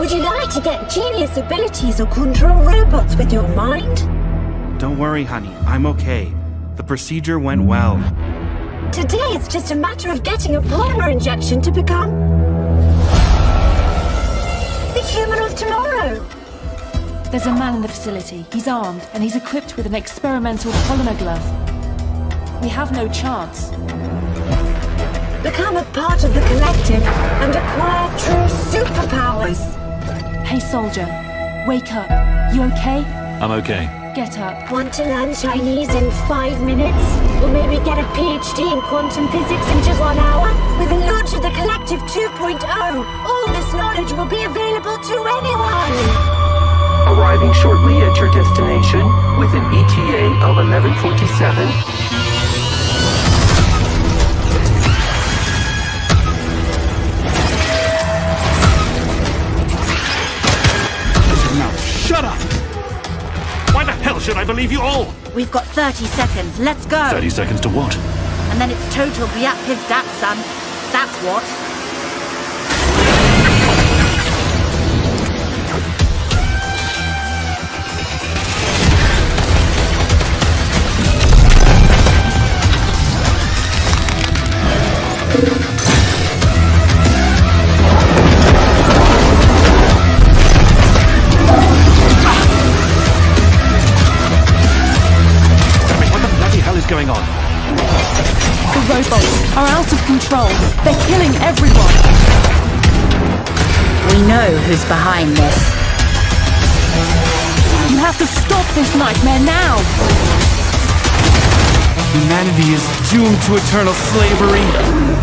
Would you like to get genius abilities or control robots with your mind? Don't worry, honey. I'm okay. The procedure went well. Today it's just a matter of getting a polymer injection to become... the human of tomorrow. There's a man in the facility. He's armed, and he's equipped with an experimental polymer glove. We have no chance. Become a part of the collective and acquire true superpowers. Hey, soldier. Wake up. You okay? I'm okay. Get up. Want to learn Chinese in five minutes? Or maybe get a PhD in quantum physics in just one hour? With the launch of the Collective 2.0, all this knowledge will be available to anyone! Arriving shortly at your destination with an ETA of 1147. Should I believe you all? We've got 30 seconds. Let's go. 30 seconds to what? And then it's total Biap his dad, son. That's what. What who's behind this. You have to stop this nightmare now. Humanity is doomed to eternal slavery.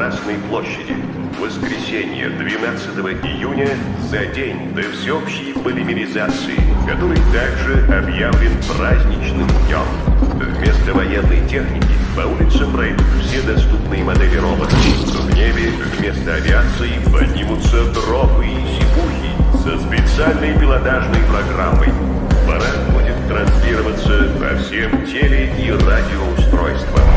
Красной площади. Воскресенье, 12 июня, за день до всеобщей полимеризации, который также объявлен праздничным днем. Вместо военной техники по улицам пройдут все доступные модели роботов. В небе вместо авиации поднимутся дроны и сипухи со специальной пилотажной программой. Парад будет транслироваться по всем теле- и радиоустройствам.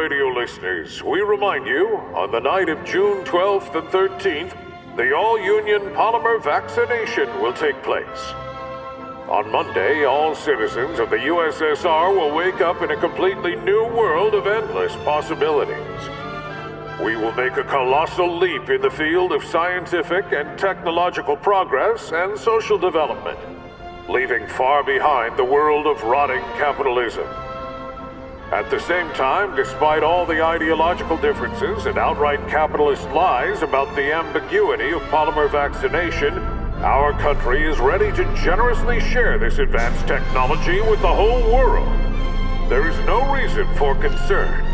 Radio listeners, we remind you on the night of June 12th and 13th, the All Union Polymer Vaccination will take place. On Monday, all citizens of the USSR will wake up in a completely new world of endless possibilities. We will make a colossal leap in the field of scientific and technological progress and social development, leaving far behind the world of rotting capitalism. At the same time, despite all the ideological differences and outright capitalist lies about the ambiguity of polymer vaccination, our country is ready to generously share this advanced technology with the whole world. There is no reason for concern.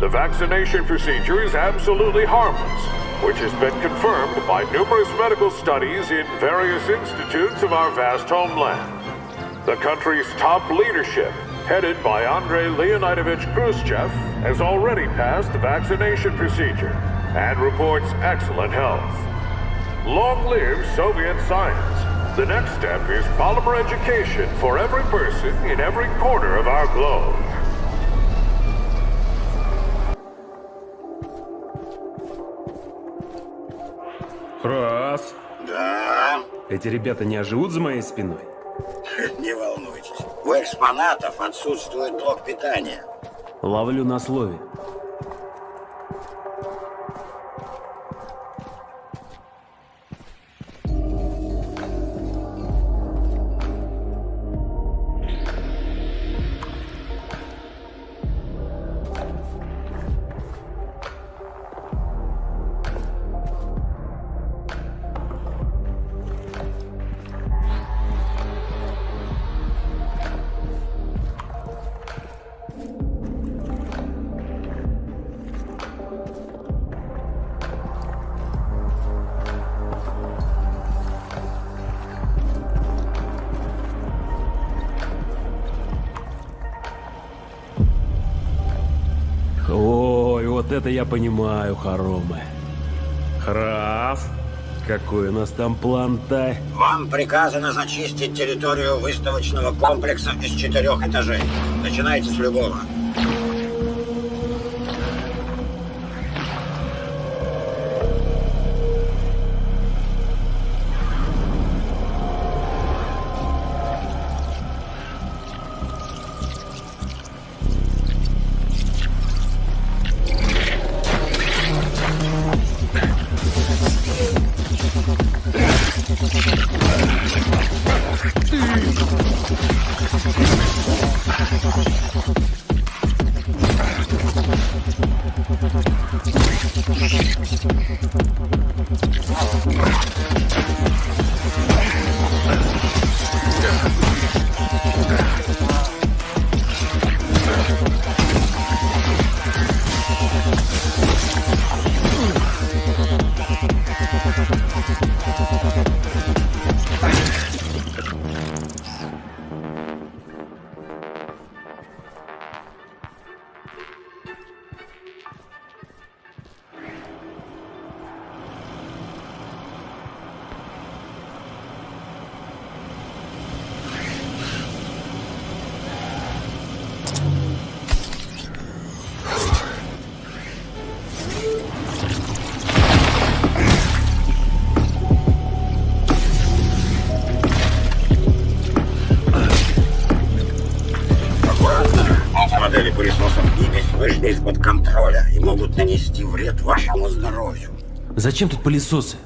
The vaccination procedure is absolutely harmless, which has been confirmed by numerous medical studies in various institutes of our vast homeland. The country's top leadership, headed by Andrei Leonidovich Khrushchev, has already passed the vaccination procedure and reports excellent health. Long live Soviet science! The next step is polymer education for every person in every corner of our globe. Раз. Да, Эти ребята не оживут за моей спиной? не волнуйтесь. У экспонатов отсутствует блок питания. Ловлю на слове. Это я понимаю, хоромы. Храф, какой у нас там план-то? Вам приказано зачистить территорию выставочного комплекса из четырех этажей. Начинайте с любого. Из-под контроля и могут нанести вред вашему здоровью. Зачем тут пылесосы?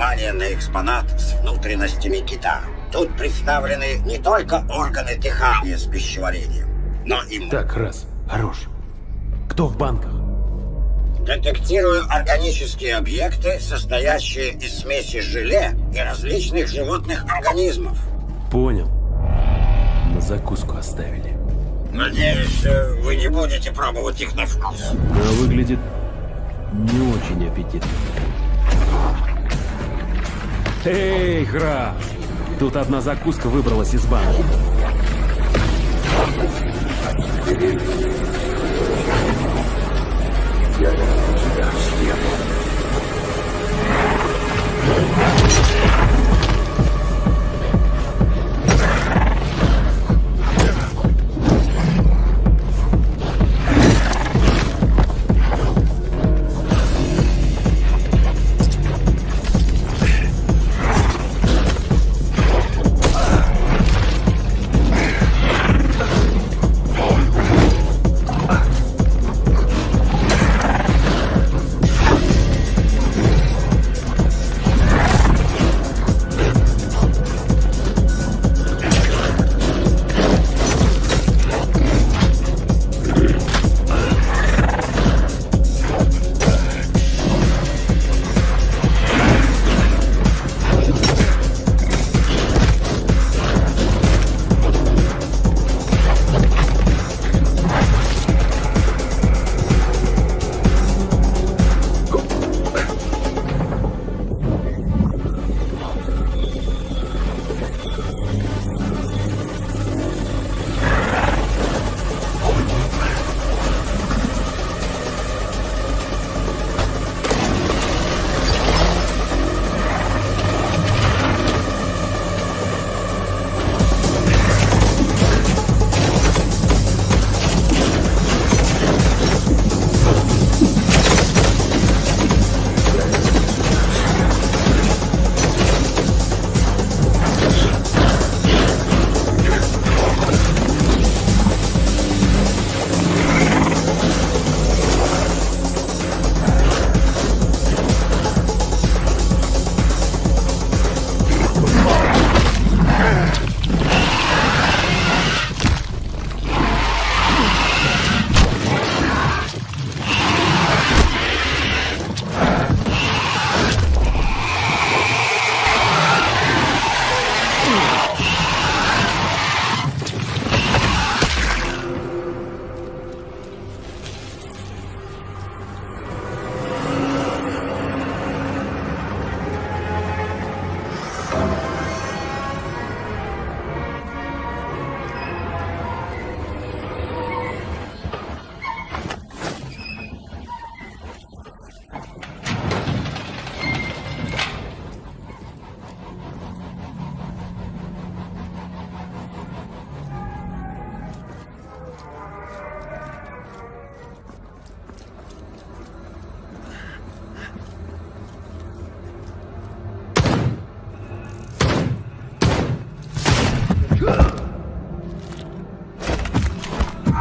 Внимание на экспонат с внутренностями кита. Тут представлены не только органы дыхания с пищеварением, но и... Так, раз. Хорош. Кто в банках? Детектирую органические объекты, состоящие из смеси желе и различных животных организмов. Понял. На закуску оставили. Надеюсь, э, вы не будете пробовать их на вкус. А выглядит не очень аппетитно. Эй, граф! Тут одна закуска выбралась из банки. Я тебя съем.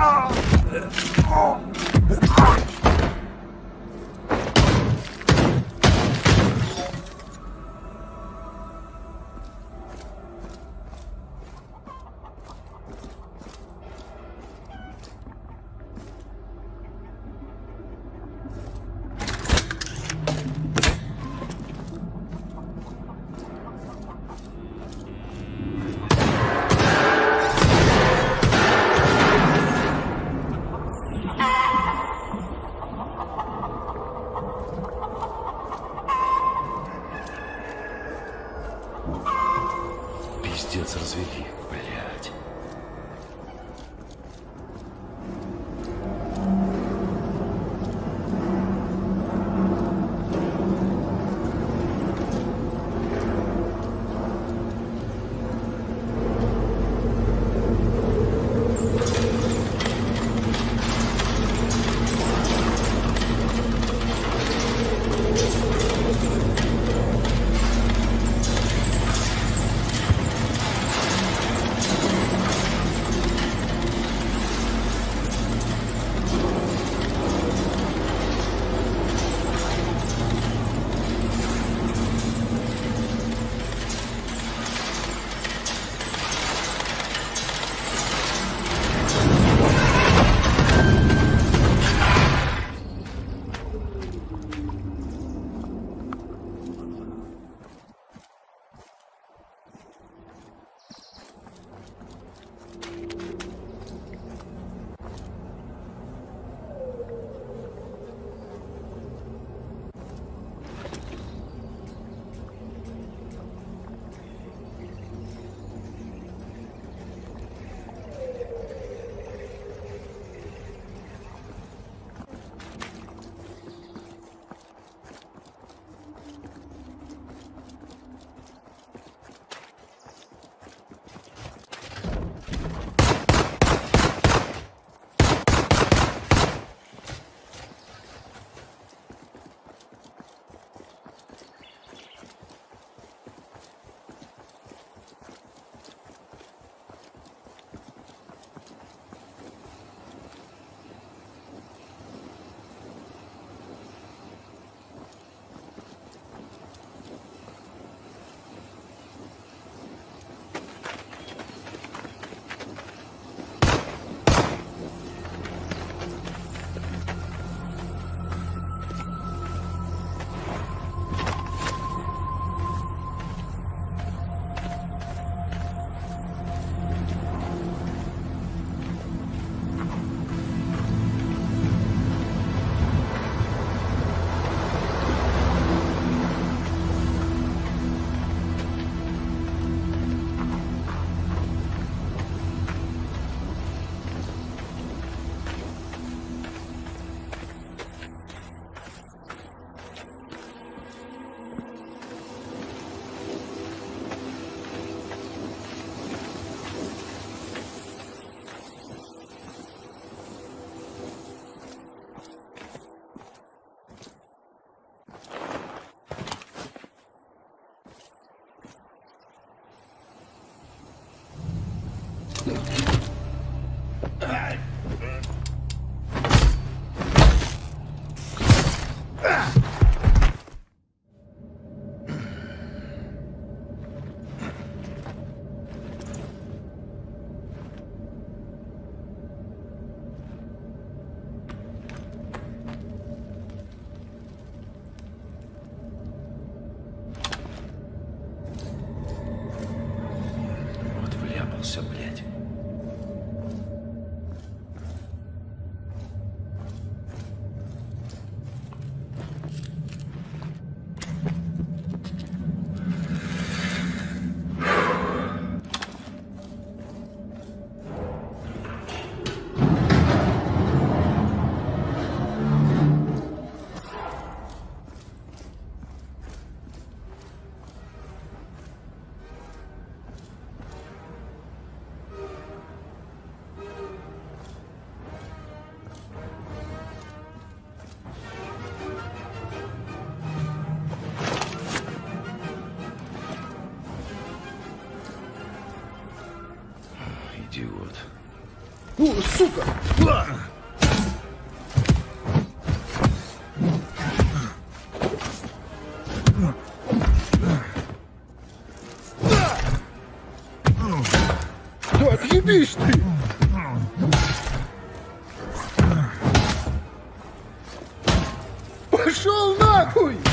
Oh! oh oh Пиздец развели, блядь. Сука! Да отъебись ты! Пошел нахуй!